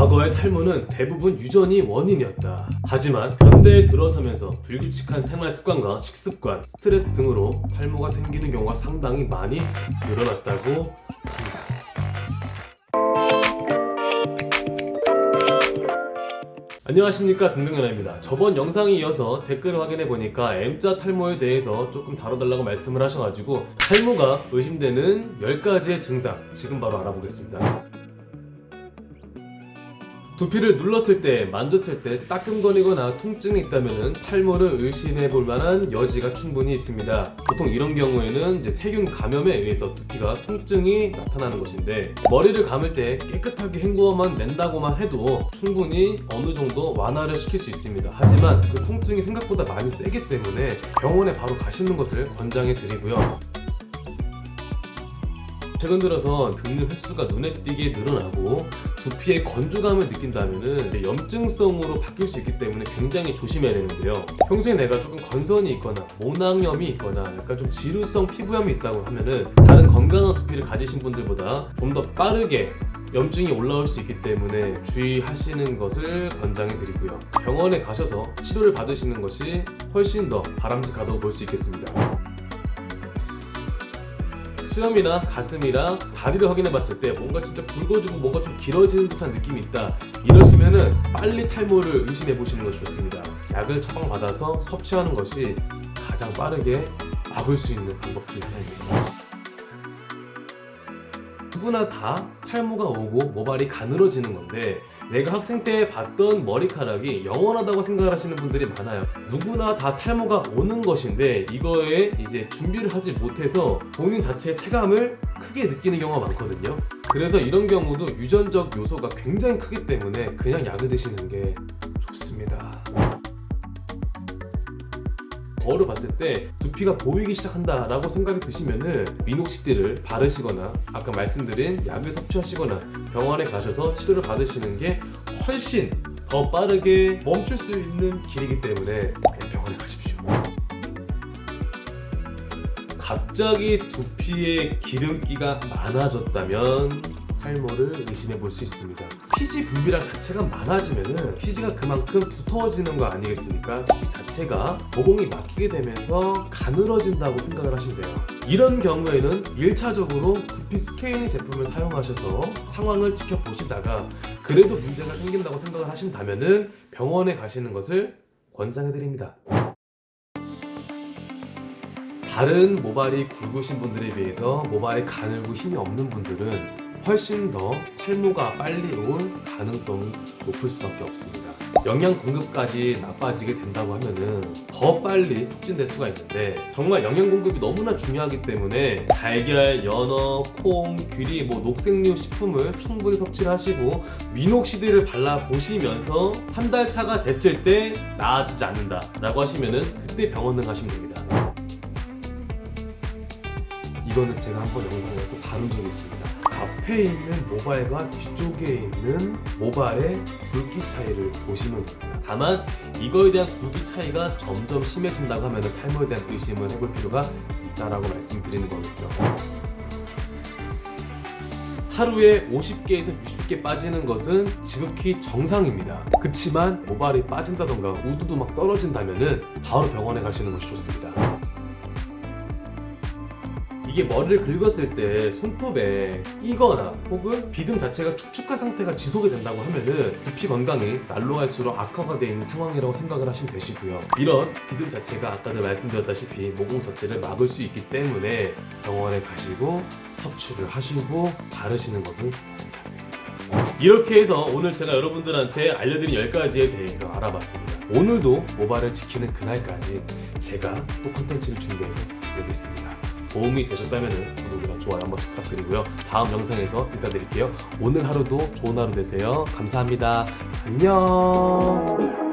과거의 탈모는 대부분 유전이 원인이었다. 하지만 현대에 들어서면서 불규칙한 생활 습관과 식습관, 스트레스 등으로 탈모가 생기는 경우가 상당히 많이 늘어났다고 합니다. 안녕하십니까 긍정연아입니다 저번 영상에 이어서 댓글을 확인해 보니까 M자 탈모에 대해서 조금 다뤄달라고 말씀을 하셔가지고 탈모가 의심되는 10가지의 증상 지금 바로 알아보겠습니다 두피를 눌렀을 때, 만졌을 때 따끔거리거나 통증이 있다면 탈모를 의심해 볼 만한 여지가 충분히 있습니다. 보통 이런 경우에는 이제 세균 감염에 의해서 두피가 통증이 나타나는 것인데 머리를 감을 때 깨끗하게 헹구어만 낸다고만 해도 충분히 어느 정도 완화를 시킬 수 있습니다. 하지만 그 통증이 생각보다 많이 세기 때문에 병원에 바로 가시는 것을 권장해 드리고요. 최근 들어서 긁는 횟수가 눈에 띄게 늘어나고 두피에 건조감을 느낀다면 염증성으로 바뀔 수 있기 때문에 굉장히 조심해야 되는데요. 평소에 내가 조금 건선이 있거나 모낭염이 있거나 약간 좀 지루성 피부염이 있다고 하면은 다른 건강한 두피를 가지신 분들보다 좀 더 빠르게 염증이 올라올 수 있기 때문에 주의하시는 것을 권장해 드리고요. 병원에 가셔서 치료를 받으시는 것이 훨씬 더 바람직하다고 볼 수 있겠습니다 수염이나 가슴이랑 다리를 확인해 봤을 때 뭔가 진짜 굵어지고 뭔가 좀 길어지는 듯한 느낌이 있다. 이러시면은 빨리 탈모를 의심해 보시는 것이 좋습니다. 약을 처방받아서 섭취하는 것이 가장 빠르게 막을 수 있는 방법 중에 하나입니다 누구나 다 탈모가 오고 모발이 가늘어지는 건데 내가 학생 때 봤던 머리카락이 영원하다고 생각을 하시는 분들이 많아요. 누구나 다 탈모가 오는 것인데 이거에 이제 준비를 하지 못해서 본인 자체의 체감을 크게 느끼는 경우가 많거든요. 그래서 이런 경우도 유전적 요소가 굉장히 크기 때문에 그냥 약을 드시는 게 좋습니다 거울을 봤을 때 두피가 보이기 시작한다 라고 생각이 드시면은 미녹시딜을 바르시거나 아까 말씀드린 약을 섭취하시거나 병원에 가셔서 치료를 받으시는 게 훨씬 더 빠르게 멈출 수 있는 길이기 때문에 병원에 가십시오. 갑자기 두피에 기름기가 많아졌다면 탈모를 의심해 볼 수 있습니다. 피지 분비량 자체가 많아지면은 피지가 그만큼 두터워지는 거 아니겠습니까? 두피 자체가 모공이 막히게 되면서 가늘어진다고 생각을 하시면 돼요. 이런 경우에는 1차적으로 두피 스케일링 제품을 사용하셔서 상황을 지켜보시다가 그래도 문제가 생긴다고 생각을 하신다면 은 병원에 가시는 것을 권장해 드립니다. 다른 모발이 굵으신 분들에 비해서 모발이 가늘고 힘이 없는 분들은 훨씬 더 탈모가 빨리 올 가능성이 높을 수밖에 없습니다. 영양 공급까지 나빠지게 된다고 하면은 더 빨리 촉진될 수가 있는데 정말 영양 공급이 너무나 중요하기 때문에 달걀, 연어, 콩, 귀리, 뭐 녹색류 식품을 충분히 섭취를 하시고 미녹시딜을 발라보시면서 한 달 차가 됐을 때 나아지지 않는다 라고 하시면은 그때 병원을 가시면 됩니다. 이거는 제가 한번 영상에서 다룬 적이 있습니다 앞에 있는 모발과 뒤쪽에 있는 모발의 굵기 차이를 보시면 됩니다. 다만 이거에 대한 굵기 차이가 점점 심해진다고 하면 탈모에 대한 의심을 해볼 필요가 있다라고 말씀드리는 거겠죠. 하루에 50개에서 60개 빠지는 것은 지극히 정상입니다. 그치만 모발이 빠진다던가 우두도 막 떨어진다면 바로 병원에 가시는 것이 좋습니다 이게 머리를 긁었을 때 손톱에 끼거나 혹은 비듬 자체가 축축한 상태가 지속이 된다고 하면은 두피 건강이 날로 갈수록 악화가 되어 있는 상황이라고 생각을 하시면 되시고요. 이런 비듬 자체가 아까도 말씀드렸다시피 모공 자체를 막을 수 있기 때문에 병원에 가시고 섭취를 하시고 바르시는 것은 이렇게 해서 오늘 제가 여러분들한테 알려드린 10가지에 대해서 알아봤습니다. 오늘도 모발을 지키는 그날까지 제가 또 콘텐츠를 준비해서 오겠습니다 도움이 되셨다면 구독이랑 좋아요 한 번씩 부탁드리고요. 다음 영상에서 인사드릴게요. 오늘 하루도 좋은 하루 되세요. 감사합니다. 안녕